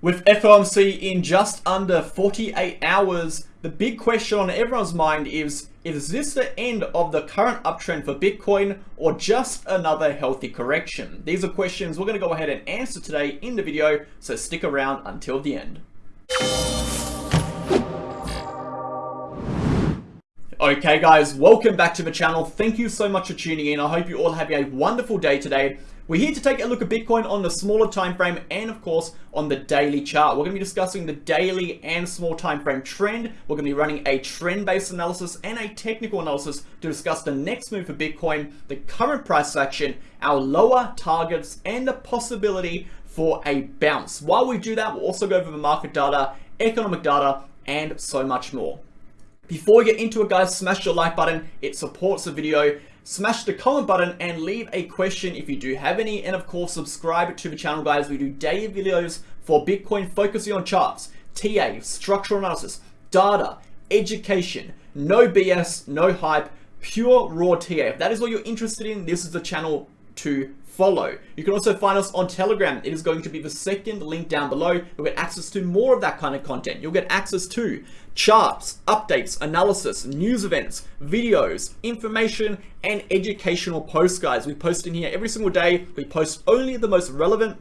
With FOMC in just under 48 hours, the big question on everyone's mind is, is this the end of the current uptrend for Bitcoin or just another healthy correction? These are questions we're going to go ahead and answer today in the video, so stick around until the end. Okay guys, welcome back to the channel. Thank you so much for tuning in. I hope you all have a wonderful day today. We're here to take a look at Bitcoin on the smaller time frame and of course on the daily chart. We're going to be discussing the daily and small time frame trend. We're going to be running a trend-based analysis and a technical analysis to discuss the next move for Bitcoin, the current price action, our lower targets and the possibility for a bounce. While we do that, we'll also go over the market data, economic data and so much more. Before we get into it guys, smash your like button. It supports the video smash the comment button and leave a question if you do have any. And of course subscribe to the channel guys. We do daily videos for bitcoin focusing on charts ta structural analysis data education. No bs no hype pure raw ta if that is what you're interested in this is the channel to follow. You can also find us on Telegram. It is going to be the second link down below. You'll get access to more of that kind of content. You'll get access to charts, updates, analysis, news events, videos, information, and educational posts, guys. We post in here every single day. We post only the most relevant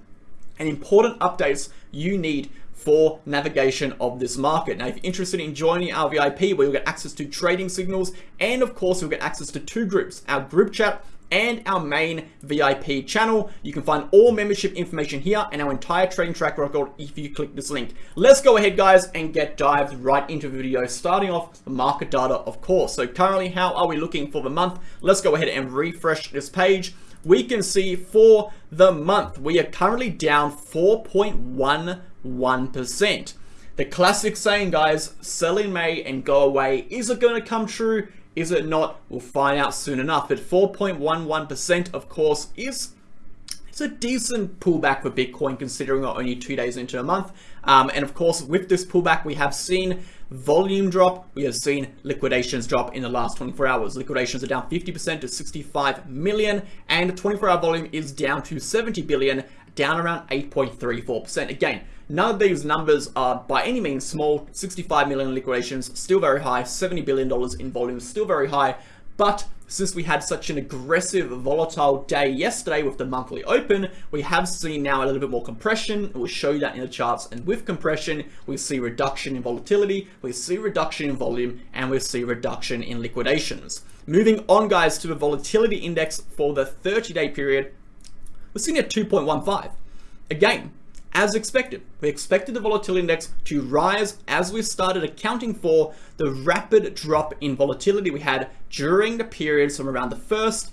and important updates you need for navigation of this market. Now, if you're interested in joining our VIP, where you'll get access to trading signals, and of course, you'll get access to two groups, our group chat and our main VIP channel. You can find all membership information here and our entire trading track record if you click this link. Let's go ahead guys and get dived right into the video starting off the market data of course. So currently how are we looking for the month? Let's go ahead and refresh this page. We can see for the month we are currently down 4.11%. The classic saying guys, sell in May and go away. Is it going to come true? Is it not? We'll find out soon enough. But 4.11% of course is it's a decent pullback for Bitcoin considering we're only two days into a month. Um, and of course, with this pullback, we have seen volume drop. We have seen liquidations drop in the last 24 hours. Liquidations are down 50% to 65 million and 24 hour volume is down to 70 billion, down around 8.34%. Again, None of these numbers are by any means small. 65 million liquidations, still very high. $70 billion in volume, still very high. But since we had such an aggressive, volatile day yesterday with the monthly open, we have seen now a little bit more compression. We'll show you that in the charts. And with compression, we see reduction in volatility, we see reduction in volume, and we see reduction in liquidations. Moving on, guys, to the volatility index for the 30-day period, we're seeing at 2.15. Again, as expected. We expected the volatility index to rise as we started accounting for the rapid drop in volatility we had during the periods from around the 1st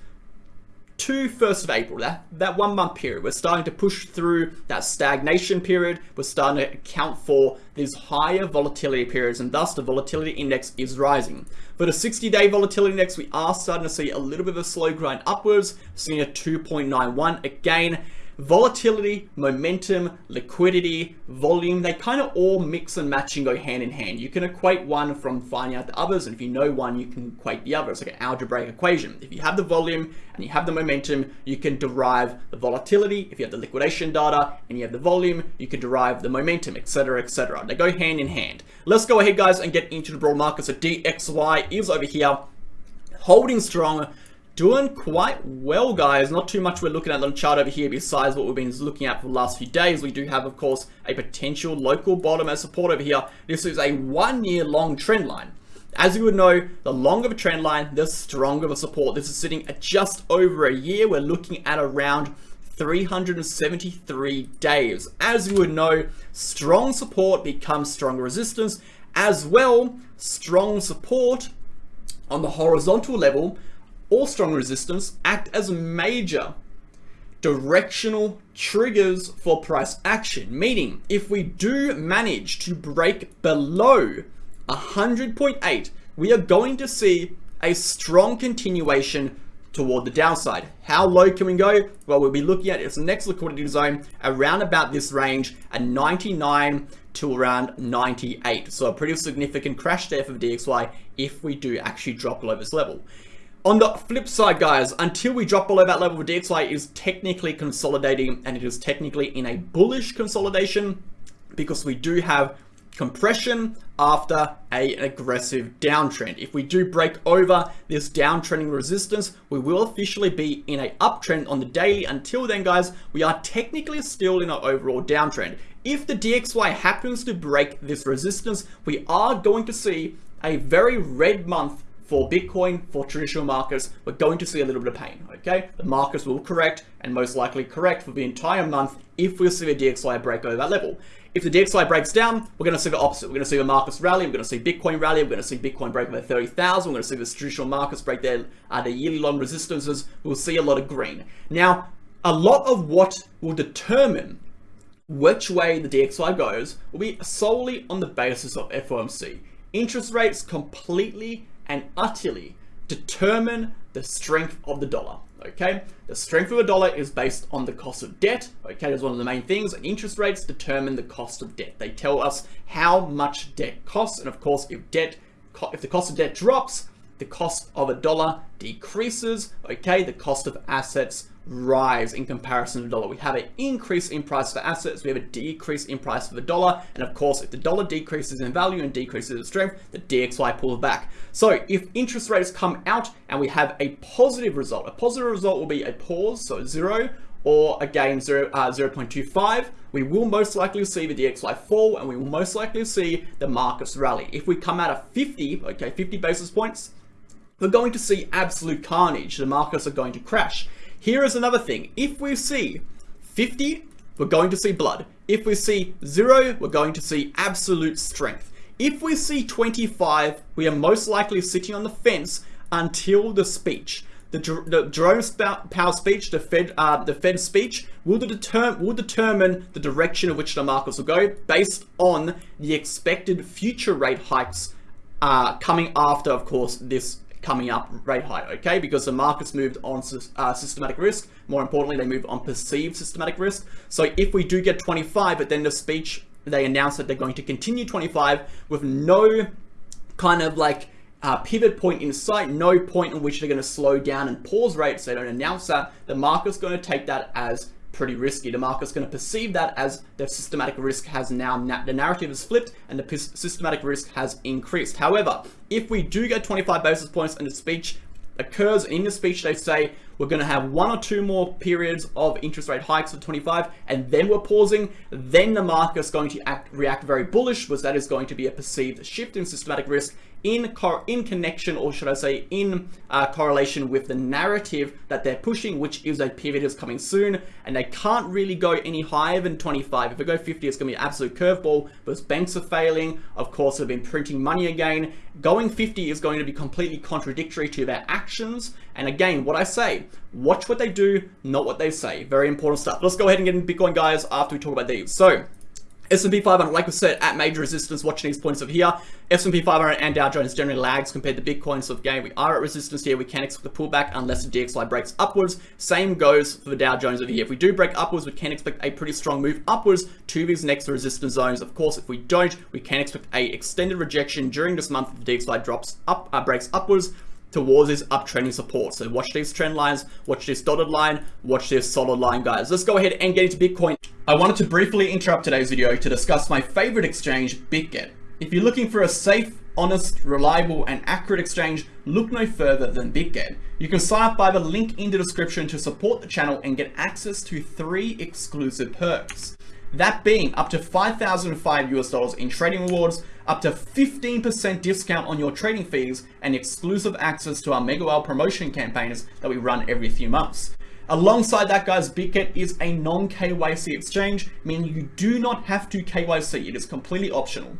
to 1st of April, that, that one month period. We're starting to push through that stagnation period. We're starting to account for these higher volatility periods and thus the volatility index is rising. For the 60 day volatility index, we are starting to see a little bit of a slow grind upwards, seeing a 2.91 again volatility, momentum, liquidity, volume, they kind of all mix and match and go hand in hand. You can equate one from finding out the others, and if you know one, you can equate the other. It's like an algebraic equation. If you have the volume and you have the momentum, you can derive the volatility. If you have the liquidation data and you have the volume, you can derive the momentum, etc., etc. They go hand in hand. Let's go ahead, guys, and get into the broad market. So DXY is over here, holding strong, doing quite well, guys. Not too much we're looking at on the chart over here besides what we've been looking at for the last few days. We do have, of course, a potential local bottom as support over here. This is a one-year long trend line. As you would know, the longer the trend line, the stronger the support. This is sitting at just over a year. We're looking at around 373 days. As you would know, strong support becomes strong resistance. As well, strong support on the horizontal level or strong resistance act as major directional triggers for price action. Meaning, if we do manage to break below 100.8, we are going to see a strong continuation toward the downside. How low can we go? Well, we'll be looking at its next liquidity zone around about this range at 99 to around 98. So a pretty significant crash there for DXY if we do actually drop below this level. On the flip side, guys, until we drop below that level, DXY is technically consolidating and it is technically in a bullish consolidation. because we do have compression after a, aggressive downtrend. If we do break over this downtrending resistance, we will officially be in a uptrend on the daily. Until then, guys, we are technically still in an overall downtrend. If the DXY happens to break this resistance, we are going to see a very red month for Bitcoin, for traditional markets, we're going to see a little bit of pain, okay? The markets will correct and most likely correct for the entire month if we see a DXY break over that level. If the DXY breaks down, we're going to see the opposite. We're going to see the markets rally. We're going to see Bitcoin rally. We're going to see Bitcoin break over 30,000. We're going to see the traditional markets break their, uh, their yearly long resistances. We'll see a lot of green. Now, a lot of what will determine which way the DXY goes will be solely on the basis of FOMC. Interest rates completely and utterly determine the strength of the dollar. Okay, the strength of the dollar is based on the cost of debt. Okay, that's one of the main things. And interest rates determine the cost of debt. They tell us how much debt costs, and of course, if debt, if the cost of debt drops, the cost of a dollar decreases. Okay, the cost of assets rise in comparison to the dollar. We have an increase in price for assets, we have a decrease in price for the dollar, and of course, if the dollar decreases in value and decreases in strength, the DXY pulls back. So if interest rates come out and we have a positive result, a positive result will be a pause, so zero, or again 0, uh, 0.25, we will most likely see the DXY fall and we will most likely see the markets rally. If we come out of 50, okay, 50 basis points, we're going to see absolute carnage. The markets are going to crash. Here is another thing. If we see 50, we're going to see blood. If we see 0, we're going to see absolute strength. If we see 25, we are most likely sitting on the fence until the speech. The, the Jerome Powell speech, the Fed, uh, the Fed speech, will, deter will determine the direction of which the markets will go based on the expected future rate hikes uh, coming after, of course, this coming up rate high, okay? Because the markets moved on uh, systematic risk. More importantly, they moved on perceived systematic risk. So if we do get 25 at the end of speech, they announce that they're going to continue 25 with no kind of like uh, pivot point in sight, no point in which they're going to slow down and pause rates. They don't announce that. The market's going to take that as pretty risky. The market's going to perceive that as the systematic risk has now, na the narrative is flipped and the systematic risk has increased. However, if we do get 25 basis points and the speech occurs in the speech, they say we're going to have one or two more periods of interest rate hikes of 25 and then we're pausing, then the market's going to act, react very bullish because that is going to be a perceived shift in systematic risk in in connection, or should I say, in uh, correlation with the narrative that they're pushing, which is a pivot is coming soon, and they can't really go any higher than 25. If they go 50, it's going to be an absolute curveball, because banks are failing. Of course, they've been printing money again. Going 50 is going to be completely contradictory to their actions. And again, what I say, watch what they do, not what they say. Very important stuff. Let's go ahead and get into Bitcoin, guys, after we talk about these. So, S&P 500, like we said, at major resistance, watching these points of here. S&P 500 and Dow Jones generally lags compared to Bitcoin, so again, we are at resistance here. We can expect the pullback unless the DXY breaks upwards. Same goes for the Dow Jones over here. If we do break upwards, we can expect a pretty strong move upwards to these next resistance zones. Of course, if we don't, we can expect a extended rejection during this month if the DXY drops up, uh, breaks upwards towards this uptrending support. So watch these trend lines, watch this dotted line, watch this solid line, guys. Let's go ahead and get into Bitcoin. I wanted to briefly interrupt today's video to discuss my favorite exchange, BitGet. If you're looking for a safe, honest, reliable, and accurate exchange, look no further than BitGet. You can sign up by the link in the description to support the channel and get access to three exclusive perks. That being up to 5,005 US dollars in trading rewards, up to 15% discount on your trading fees, and exclusive access to our Mega Whale promotion campaigns that we run every few months. Alongside that, guys, BitGet is a non-KYC exchange, meaning you do not have to KYC. It is completely optional.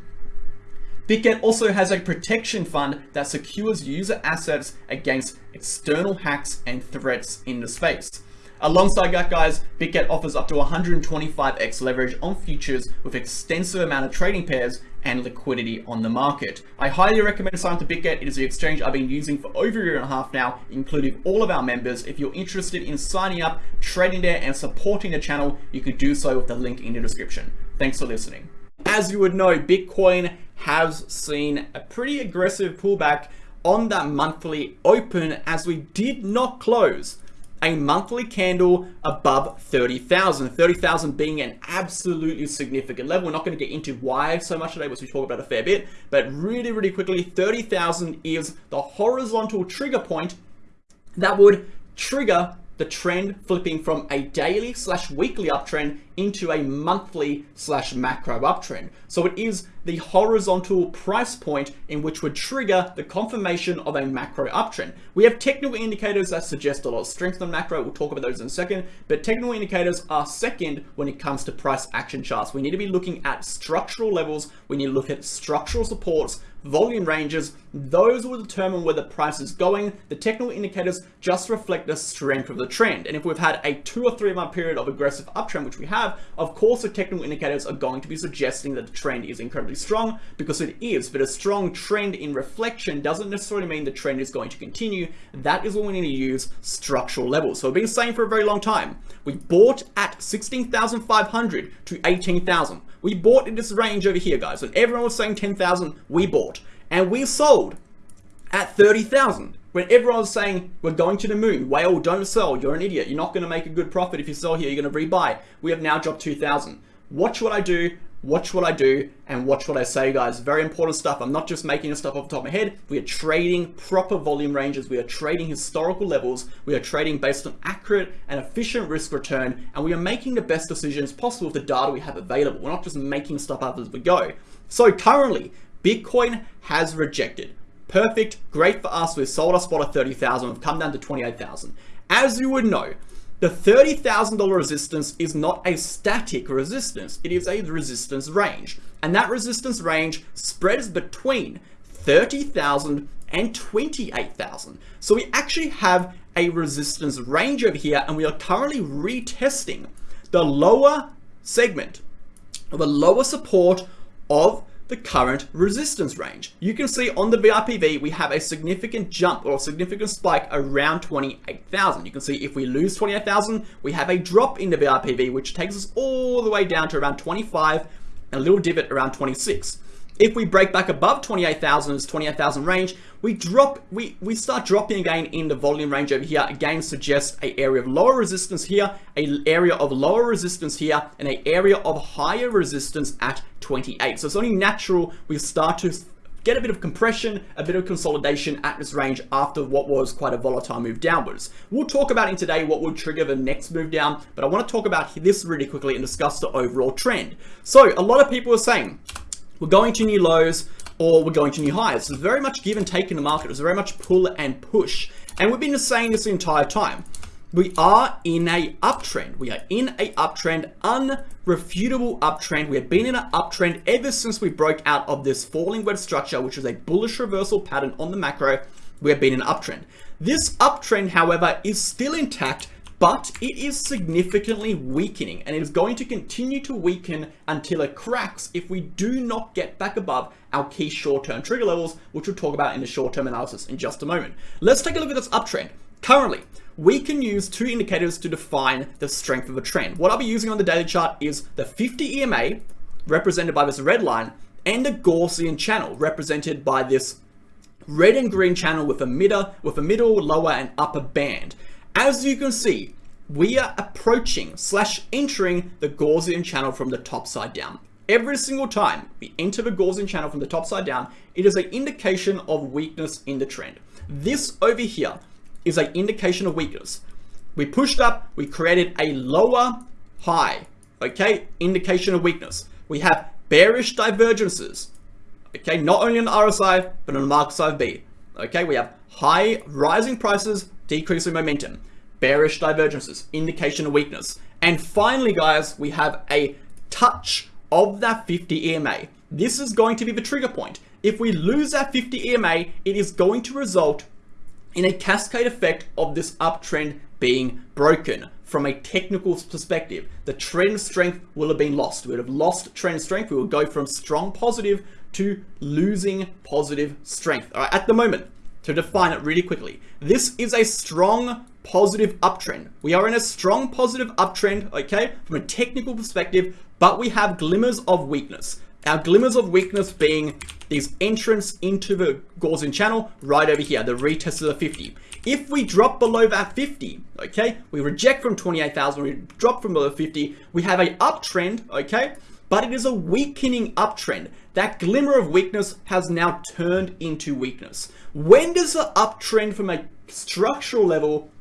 BitGet also has a protection fund that secures user assets against external hacks and threats in the space. Alongside that guys, BitGet offers up to 125x leverage on futures with extensive amount of trading pairs and liquidity on the market. I highly recommend signing up to BitGet. It is the exchange I've been using for over a year and a half now, including all of our members. If you're interested in signing up, trading there, and supporting the channel, you can do so with the link in the description. Thanks for listening. As you would know, Bitcoin has seen a pretty aggressive pullback on that monthly open as we did not close a monthly candle above 30,000. 30,000 being an absolutely significant level. We're not going to get into why so much today, which we talk about a fair bit, but really, really quickly, 30,000 is the horizontal trigger point that would trigger the trend flipping from a daily slash weekly uptrend into a monthly slash macro uptrend. So it is the horizontal price point in which would trigger the confirmation of a macro uptrend. We have technical indicators that suggest a lot of strength on macro. We'll talk about those in a second, but technical indicators are second when it comes to price action charts. We need to be looking at structural levels. We need to look at structural supports, volume ranges, those will determine where the price is going. The technical indicators just reflect the strength of the trend. And if we've had a two or three month period of aggressive uptrend, which we have, of course the technical indicators are going to be suggesting that the trend is incredibly strong because it is, but a strong trend in reflection doesn't necessarily mean the trend is going to continue. That is when we need to use structural levels. So I've been saying for a very long time, we bought at 16,500 to 18,000. We bought in this range over here, guys. When everyone was saying 10,000, we bought. And we sold at 30,000. When everyone was saying, we're going to the moon, whale, don't sell, you're an idiot, you're not going to make a good profit if you sell here, you're going to rebuy. We have now dropped 2,000. Watch what I do, watch what I do, and watch what I say, guys. Very important stuff. I'm not just making this stuff off the top of my head. We are trading proper volume ranges. We are trading historical levels. We are trading based on accurate and efficient risk return, and we are making the best decisions possible with the data we have available. We're not just making stuff up as we go. So currently, Bitcoin has rejected. Perfect, great for us. We've sold our spot at 30,000. We've come down to 28,000. As you would know, the $30,000 resistance is not a static resistance, it is a resistance range. And that resistance range spreads between 30,000 and 28,000. So we actually have a resistance range over here and we are currently retesting the lower segment, of the lower support of the current resistance range. You can see on the VRPV, we have a significant jump or significant spike around 28,000. You can see if we lose 28,000, we have a drop in the VRPV, which takes us all the way down to around 25 and a little divot around 26. If we break back above 28,000, 28,000 range, we drop, we, we start dropping again in the volume range over here. Again, suggests a area of lower resistance here, a area of lower resistance here, and a area of higher resistance at 28. So it's only natural we start to get a bit of compression, a bit of consolidation at this range after what was quite a volatile move downwards. We'll talk about in today what will trigger the next move down, but I want to talk about this really quickly and discuss the overall trend. So a lot of people are saying, we're going to new lows or we're going to new highs. It's very much give and take in the market. It's very much pull and push. And we've been saying this the entire time. We are in a uptrend. We are in a uptrend, unrefutable uptrend. We have been in an uptrend ever since we broke out of this falling wedge structure, which is a bullish reversal pattern on the macro. We have been in an uptrend. This uptrend, however, is still intact but it is significantly weakening and it is going to continue to weaken until it cracks if we do not get back above our key short-term trigger levels, which we'll talk about in the short-term analysis in just a moment. Let's take a look at this uptrend. Currently, we can use two indicators to define the strength of a trend. What I'll be using on the daily chart is the 50 EMA, represented by this red line, and the Gaussian channel, represented by this red and green channel with a middle, with a middle, lower, and upper band. As you can see, we are approaching slash entering the Gaussian channel from the top side down. Every single time we enter the Gaussian channel from the top side down, it is an indication of weakness in the trend. This over here is an indication of weakness. We pushed up, we created a lower high, okay, indication of weakness. We have bearish divergences, okay, not only on the RSI, but on the Market Cipher B. Okay, we have high rising prices, decreasing momentum, bearish divergences, indication of weakness. And finally, guys, we have a touch of that 50 EMA. This is going to be the trigger point. If we lose that 50 EMA, it is going to result in a cascade effect of this uptrend being broken from a technical perspective. The trend strength will have been lost. We would have lost trend strength. We will go from strong positive to losing positive strength. All right, at the moment, to define it really quickly. This is a strong positive uptrend. We are in a strong positive uptrend, okay, from a technical perspective, but we have glimmers of weakness. Our glimmers of weakness being these entrance into the Gaussian channel right over here, the retest of the 50. If we drop below that 50, okay, we reject from 28,000, we drop from below 50, we have a uptrend, okay, but it is a weakening uptrend. That glimmer of weakness has now turned into weakness. When does the uptrend from a structural level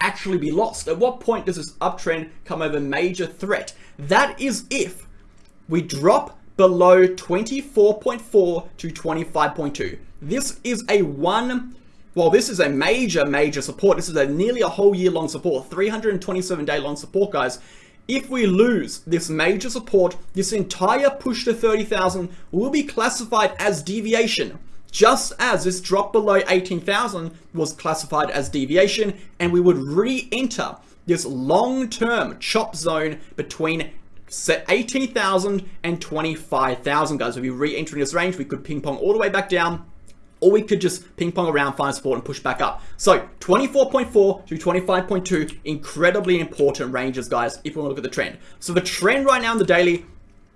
actually be lost? At what point does this uptrend come over major threat? That is if we drop below 24.4 to 25.2. This is a one, well, this is a major, major support. This is a nearly a whole year long support, 327 day long support, guys. If we lose this major support, this entire push to 30,000 will be classified as deviation, just as this drop below 18,000 was classified as deviation, and we would re-enter this long-term chop zone between set 18,000 and 25,000 guys. If we re-entering this range, we could ping pong all the way back down or we could just ping pong around, find support and push back up. So 24.4 to 25.2, incredibly important ranges, guys, if we want to look at the trend. So the trend right now in the daily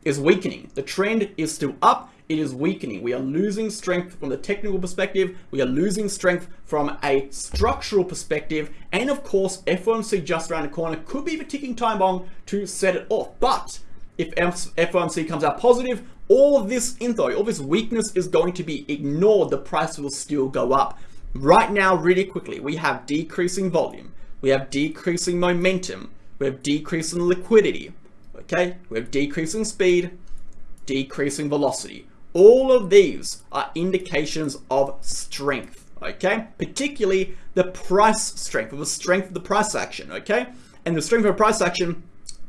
is weakening. The trend is still up. It is weakening. We are losing strength from the technical perspective. We are losing strength from a structural perspective. And of course, FOMC just around the corner could be the ticking time bomb to set it off. But if FOMC comes out positive, all this info, all this weakness is going to be ignored. The price will still go up. Right now, really quickly, we have decreasing volume. We have decreasing momentum. We have decreasing liquidity. Okay, we have decreasing speed, decreasing velocity. All of these are indications of strength, okay? Particularly the price strength, or the strength of the price action, okay? And the strength of a price action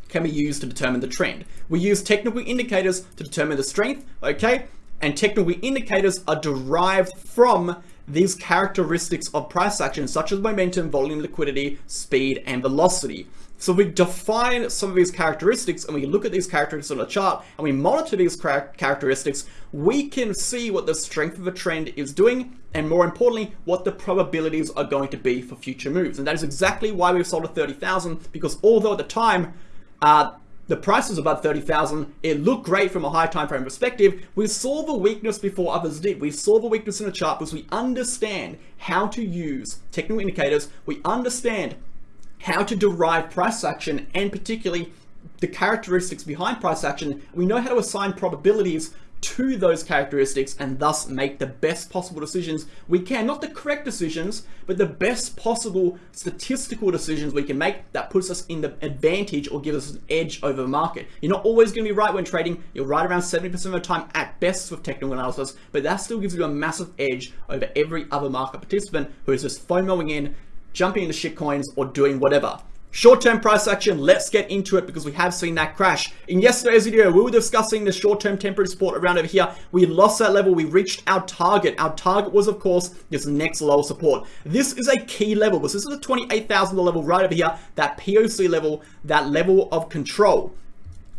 can be used to determine the trend. We use technical indicators to determine the strength, okay? And technical indicators are derived from these characteristics of price action, such as momentum, volume, liquidity, speed, and velocity. So we define some of these characteristics and we look at these characteristics on a chart and we monitor these characteristics, we can see what the strength of a trend is doing and more importantly, what the probabilities are going to be for future moves. And that is exactly why we've sold at 30,000 because although at the time uh, the price was above 30,000. It looked great from a high time frame perspective. We saw the weakness before others did. We saw the weakness in the chart because we understand how to use technical indicators. We understand how to derive price action and particularly the characteristics behind price action. We know how to assign probabilities to those characteristics and thus make the best possible decisions we can. Not the correct decisions, but the best possible statistical decisions we can make that puts us in the advantage or gives us an edge over the market. You're not always going to be right when trading. You're right around 70% of the time at best with technical analysis, but that still gives you a massive edge over every other market participant who is just FOMOing in, jumping into shitcoins or doing whatever. Short-term price action, let's get into it because we have seen that crash. In yesterday's video, we were discussing the short-term temporary support around over here. We lost that level, we reached our target. Our target was, of course, this next lower support. This is a key level. because This is a $28,000 level right over here, that POC level, that level of control.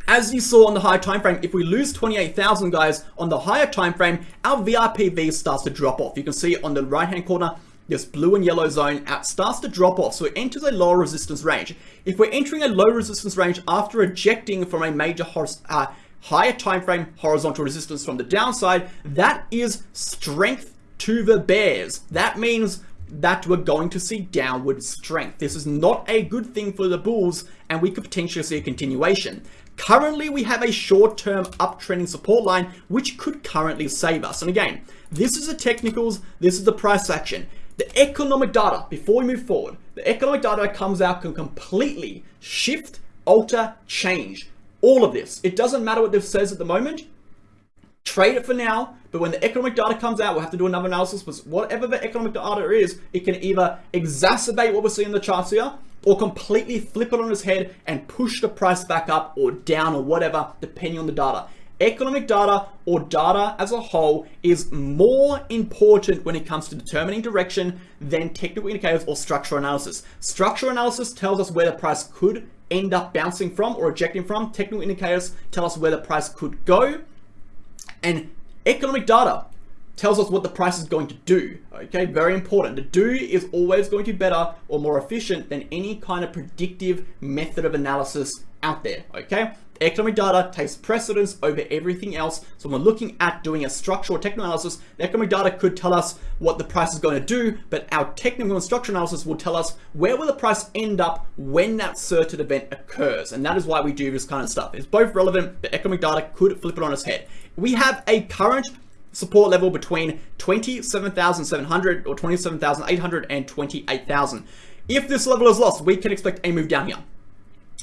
As you saw on the higher time frame, if we lose 28,000 guys on the higher time frame, our VRPV starts to drop off. You can see on the right hand corner, this blue and yellow zone out starts to drop off, so it enters a lower resistance range. If we're entering a low resistance range after ejecting from a major uh, higher time frame horizontal resistance from the downside, that is strength to the bears. That means that we're going to see downward strength. This is not a good thing for the bulls, and we could potentially see a continuation. Currently, we have a short-term uptrending support line, which could currently save us. And again, this is the technicals, this is the price action. The economic data, before we move forward, the economic data that comes out can completely shift, alter, change all of this. It doesn't matter what this says at the moment. Trade it for now, but when the economic data comes out, we'll have to do another analysis. But whatever the economic data is, it can either exacerbate what we're seeing in the charts here, or completely flip it on its head and push the price back up or down or whatever, depending on the data economic data or data as a whole is more important when it comes to determining direction than technical indicators or structural analysis. Structural analysis tells us where the price could end up bouncing from or ejecting from. Technical indicators tell us where the price could go. And economic data tells us what the price is going to do. Okay, very important. The do is always going to be better or more efficient than any kind of predictive method of analysis out there. Okay, economic data takes precedence over everything else. So when we're looking at doing a structural technical analysis, the economic data could tell us what the price is going to do, but our technical and structural analysis will tell us where will the price end up when that certain event occurs. And that is why we do this kind of stuff. It's both relevant, but economic data could flip it on its head. We have a current support level between 27,700 or 27,800 and 28,000. If this level is lost, we can expect a move down here.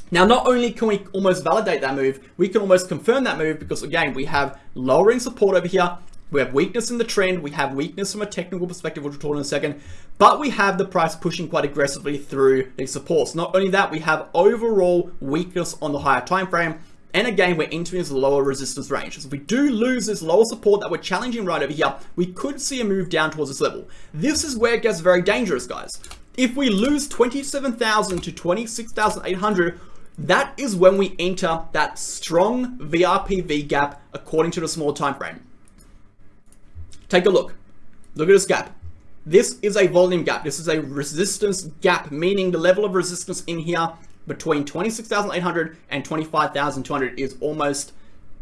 Now, not only can we almost validate that move, we can almost confirm that move because again, we have lowering support over here. We have weakness in the trend. We have weakness from a technical perspective, which we'll talk in a second. But we have the price pushing quite aggressively through these supports. Not only that, we have overall weakness on the higher time frame. And again, we're entering this lower resistance range. So if we do lose this lower support that we're challenging right over here, we could see a move down towards this level. This is where it gets very dangerous, guys. If we lose 27,000 to 26,800, that is when we enter that strong VRPV gap according to the small time frame. Take a look. Look at this gap. This is a volume gap. This is a resistance gap, meaning the level of resistance in here between 26,800 and 25,200 is almost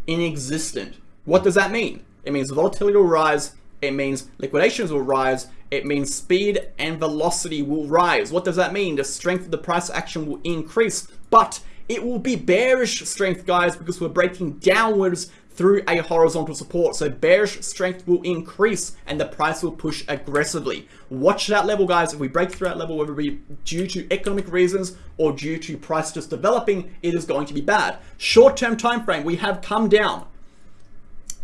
inexistent. What does that mean? It means volatility will rise. It means liquidations will rise. It means speed and velocity will rise. What does that mean? The strength of the price action will increase, but it will be bearish strength, guys, because we're breaking downwards through a horizontal support. So bearish strength will increase and the price will push aggressively. Watch that level, guys. If we break through that level, whether it be due to economic reasons or due to price just developing, it is going to be bad. Short-term time frame, we have come down.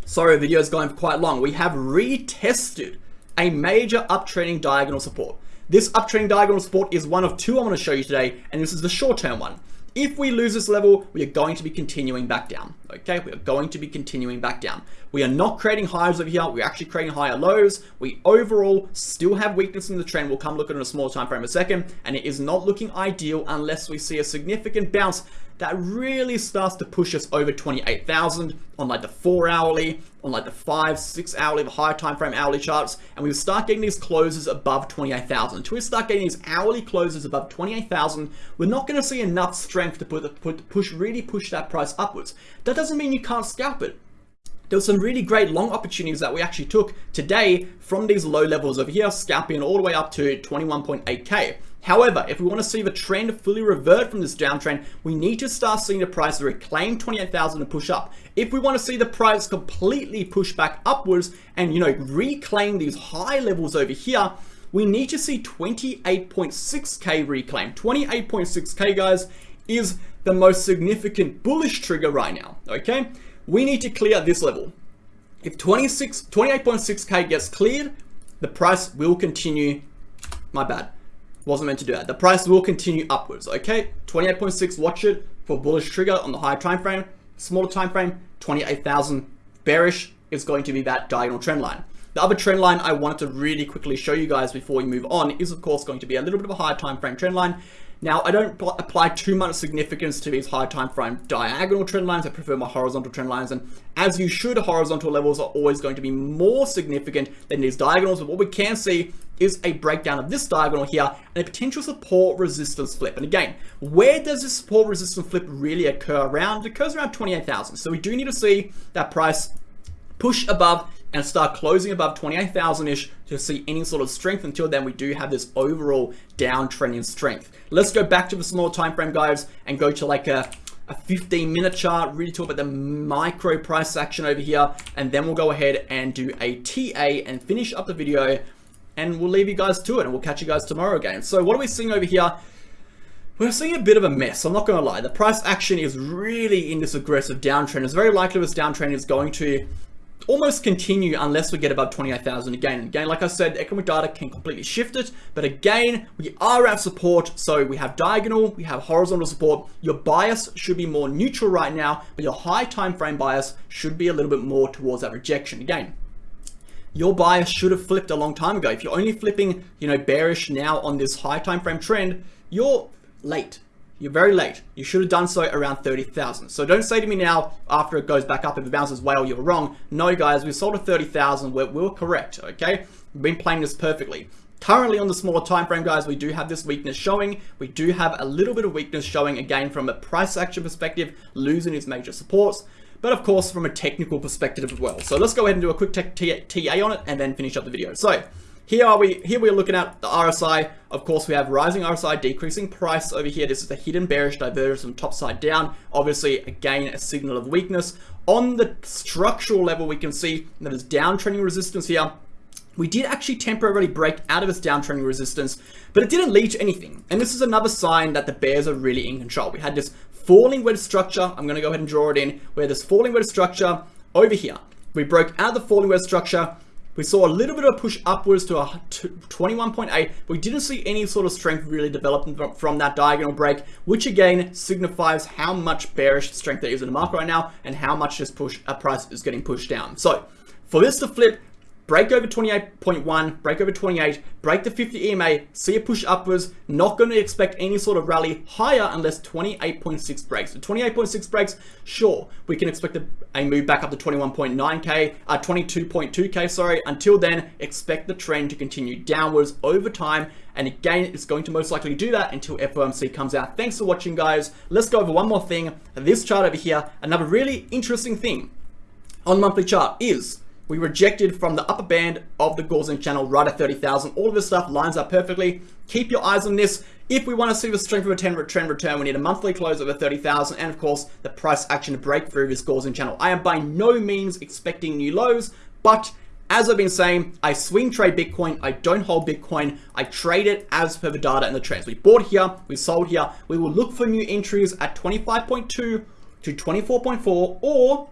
Sorry, video is going for quite long. We have retested a major uptrending diagonal support. This uptrending diagonal support is one of two I'm going to show you today, and this is the short-term one. If we lose this level, we are going to be continuing back down. Okay, we are going to be continuing back down. We are not creating highs over here. We're actually creating higher lows. We overall still have weakness in the trend. We'll come look at it in a small time frame a second. And it is not looking ideal unless we see a significant bounce that really starts to push us over 28,000 on like the four hourly, on like the five, six hourly, the higher time frame hourly charts, and we start getting these closes above 28,000. Until we start getting these hourly closes above 28,000, we're not going to see enough strength to put, put push really push that price upwards. That doesn't mean you can't scalp it there were some really great long opportunities that we actually took today from these low levels over here, scalping all the way up to 21.8k. However, if we want to see the trend fully revert from this downtrend, we need to start seeing the price reclaim 28,000 and push up. If we want to see the price completely push back upwards and, you know, reclaim these high levels over here, we need to see 28.6k reclaim. 28.6k, guys, is the most significant bullish trigger right now, okay? We need to clear this level. If 26, 28.6k gets cleared, the price will continue, my bad, wasn't meant to do that. The price will continue upwards, okay? 28.6, watch it for bullish trigger on the higher time frame. Smaller time frame, 28,000 bearish is going to be that diagonal trend line. The other trend line I wanted to really quickly show you guys before we move on is of course going to be a little bit of a higher time frame trend line. Now, I don't apply too much significance to these high time frame diagonal trend lines. I prefer my horizontal trend lines. And as you should, horizontal levels are always going to be more significant than these diagonals. But what we can see is a breakdown of this diagonal here and a potential support resistance flip. And again, where does this support resistance flip really occur around? It occurs around 28,000. So we do need to see that price push above and start closing above 28,000-ish to see any sort of strength. Until then, we do have this overall downtrend in strength. Let's go back to the small time frame, guys, and go to like a, a 15 minute chart, really talk about the micro price action over here. And then we'll go ahead and do a TA and finish up the video and we'll leave you guys to it and we'll catch you guys tomorrow again. So what are we seeing over here? We're seeing a bit of a mess, I'm not going to lie. The price action is really in this aggressive downtrend. It's very likely this downtrend is going to almost continue unless we get above 28,000 again. Again, like I said, economic data can completely shift it, but again, we are at support, so we have diagonal, we have horizontal support. Your bias should be more neutral right now, but your high time frame bias should be a little bit more towards that rejection. Again, your bias should have flipped a long time ago. If you're only flipping, you know, bearish now on this high time frame trend, you're late. You're very late. You should have done so around 30,000. So don't say to me now, after it goes back up, if it bounces well, oh, you're wrong. No, guys, we sold at 30,000. We're, we're correct, okay? We've been playing this perfectly. Currently on the smaller time frame, guys, we do have this weakness showing. We do have a little bit of weakness showing again from a price action perspective, losing its major supports, but of course from a technical perspective as well. So let's go ahead and do a quick TA on it and then finish up the video. So here are we, here we're looking at the RSI. Of course, we have rising RSI, decreasing price over here. This is a hidden bearish divergence from top side down. Obviously, again, a signal of weakness. On the structural level, we can see that there's downtrending resistance here we did actually temporarily break out of its downtrending resistance, but it didn't lead to anything. And this is another sign that the bears are really in control. We had this falling wedge structure. I'm going to go ahead and draw it in where this falling wedge structure over here. We broke out the falling wedge structure. We saw a little bit of push upwards to a 21.8. We didn't see any sort of strength really developing from that diagonal break, which again signifies how much bearish strength there is in the market right now and how much this push a price is getting pushed down. So for this to flip, break over 28.1, break over 28, break the 50 EMA, see a push upwards, not going to expect any sort of rally higher unless 28.6 breaks. So 28.6 breaks, sure, we can expect a, a move back up to 21.9k, uh, 22.2k, sorry. Until then, expect the trend to continue downwards over time. And again, it's going to most likely do that until FOMC comes out. Thanks for watching, guys. Let's go over one more thing. This chart over here, another really interesting thing on the monthly chart is we rejected from the upper band of the Gaussian channel right at 30,000. All of this stuff lines up perfectly. Keep your eyes on this. If we want to see the strength of a trend return, we need a monthly close over 30,000 and of course the price action to break through this Gaussian channel. I am by no means expecting new lows, but as I've been saying, I swing trade Bitcoin. I don't hold Bitcoin. I trade it as per the data and the trends. We bought here, we sold here. We will look for new entries at 25.2 to 24.4 or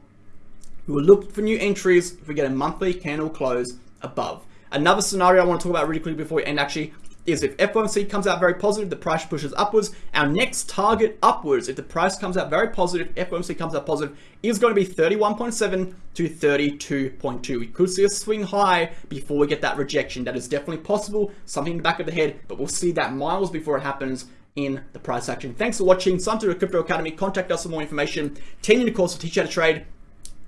we will look for new entries if we get a monthly candle close above. Another scenario I want to talk about really quickly before we end actually is if FOMC comes out very positive, the price pushes upwards. Our next target upwards, if the price comes out very positive, FOMC comes out positive, is going to be 31.7 to 32.2. We could see a swing high before we get that rejection. That is definitely possible, something in the back of the head, but we'll see that miles before it happens in the price action. Thanks for watching. Sign to the Crypto Academy. Contact us for more information. 10 in the course to teach you how to trade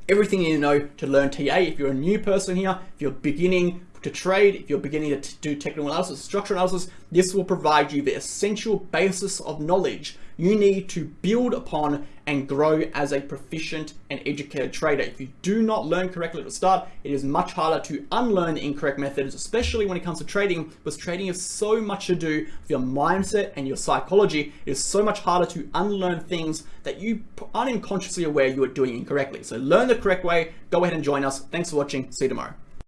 everything you know to learn TA. If you're a new person here, if you're beginning to trade, if you're beginning to do technical analysis, structural analysis, this will provide you the essential basis of knowledge you need to build upon and grow as a proficient and educated trader. If you do not learn correctly at the start, it is much harder to unlearn incorrect methods, especially when it comes to trading, because trading is so much to do with your mindset and your psychology. It is so much harder to unlearn things that you aren't even consciously aware you are doing incorrectly. So learn the correct way, go ahead and join us. Thanks for watching, see you tomorrow.